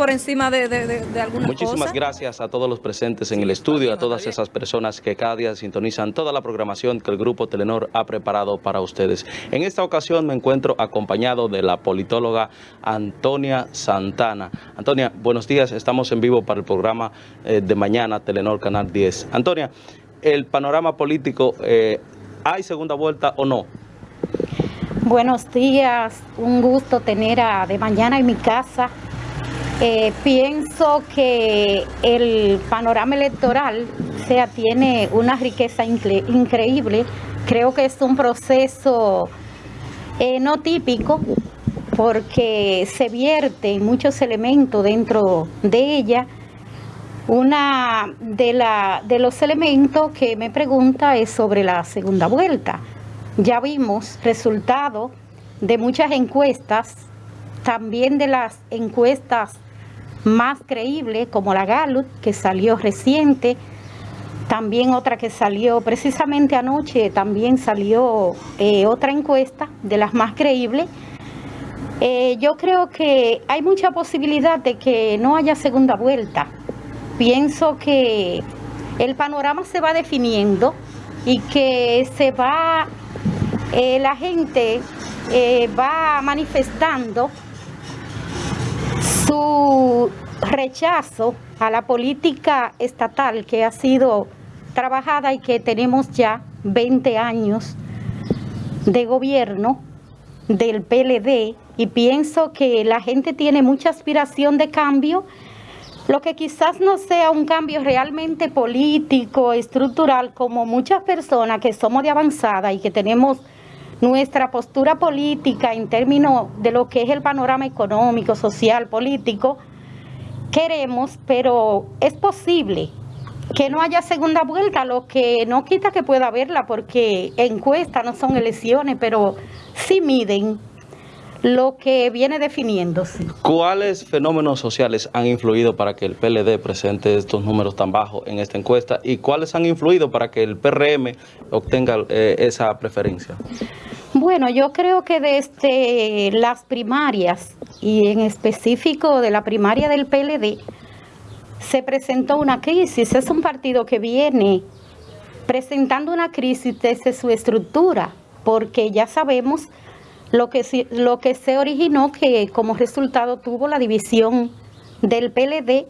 por encima de, de, Muchísimas gracias a todos los presentes en el estudio, a todas esas personas que cada día sintonizan toda la programación que el Grupo Telenor ha preparado para ustedes. En esta ocasión me encuentro acompañado de la politóloga Antonia Santana. Antonia, buenos días, estamos en vivo para el programa eh, de mañana, Telenor Canal 10. Antonia, el panorama político, eh, ¿hay segunda vuelta o no? Buenos días, un gusto tener a De Mañana en mi casa. Eh, pienso que el panorama electoral sea, tiene una riqueza increíble. Creo que es un proceso eh, no típico porque se vierten muchos elementos dentro de ella. Una de, la, de los elementos que me pregunta es sobre la segunda vuelta. Ya vimos resultados de muchas encuestas, también de las encuestas más creíbles como la Gallup, que salió reciente, también otra que salió precisamente anoche, también salió eh, otra encuesta de las más creíbles. Eh, yo creo que hay mucha posibilidad de que no haya segunda vuelta. Pienso que el panorama se va definiendo y que se va eh, la gente va manifestando su rechazo a la política estatal que ha sido trabajada y que tenemos ya 20 años de gobierno del PLD y pienso que la gente tiene mucha aspiración de cambio, lo que quizás no sea un cambio realmente político, estructural, como muchas personas que somos de avanzada y que tenemos nuestra postura política en términos de lo que es el panorama económico, social, político, queremos, pero es posible que no haya segunda vuelta, lo que no quita que pueda haberla, porque encuestas no son elecciones, pero sí miden lo que viene definiéndose. ¿Cuáles fenómenos sociales han influido para que el PLD presente estos números tan bajos en esta encuesta y cuáles han influido para que el PRM obtenga eh, esa preferencia? Bueno, yo creo que desde las primarias y en específico de la primaria del PLD se presentó una crisis. Es un partido que viene presentando una crisis desde su estructura, porque ya sabemos lo que, se originó que como resultado tuvo la división del PLD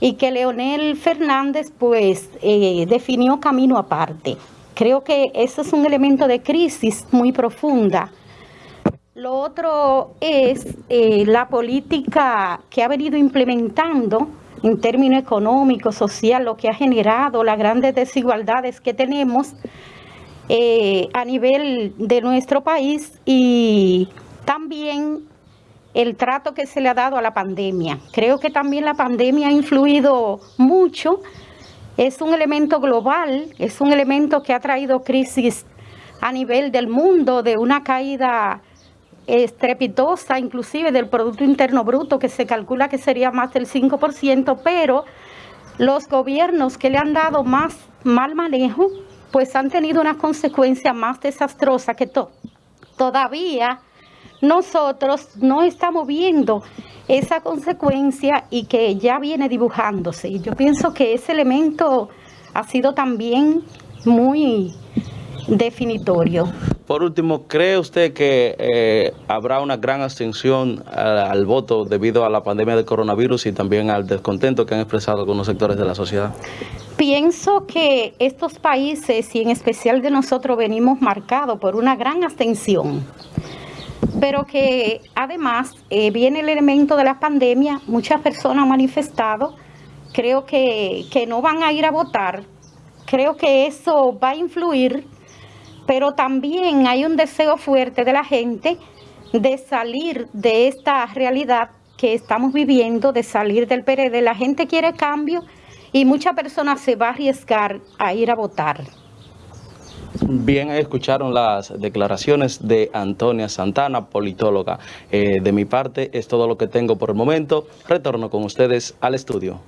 y que Leonel Fernández pues eh, definió camino aparte. Creo que eso es un elemento de crisis muy profunda. Lo otro es eh, la política que ha venido implementando en términos económicos, social, lo que ha generado las grandes desigualdades que tenemos eh, a nivel de nuestro país y también el trato que se le ha dado a la pandemia. Creo que también la pandemia ha influido mucho es un elemento global, es un elemento que ha traído crisis a nivel del mundo, de una caída estrepitosa, inclusive del Producto Interno Bruto, que se calcula que sería más del 5%, pero los gobiernos que le han dado más mal manejo, pues han tenido una consecuencia más desastrosa que todo. Todavía nosotros no estamos viendo esa consecuencia y que ya viene dibujándose. Y yo pienso que ese elemento ha sido también muy definitorio. Por último, ¿cree usted que eh, habrá una gran abstención al, voto debido a la pandemia del coronavirus y también al descontento que han expresado algunos sectores de la sociedad? Pienso que estos países y en especial de nosotros venimos marcados por una gran abstención pero que además eh, viene el elemento de la pandemia, muchas personas han manifestado, creo que, que no van a ir a votar, creo que eso va a influir, pero también hay un deseo fuerte de la gente de salir de esta realidad que estamos viviendo, de salir del PRD. La gente quiere cambio y muchas personas se va a arriesgar a ir a votar. Bien, escucharon las declaraciones de Antonia Santana, politóloga. Eh, de mi parte es todo lo que tengo por el momento. Retorno con ustedes al estudio.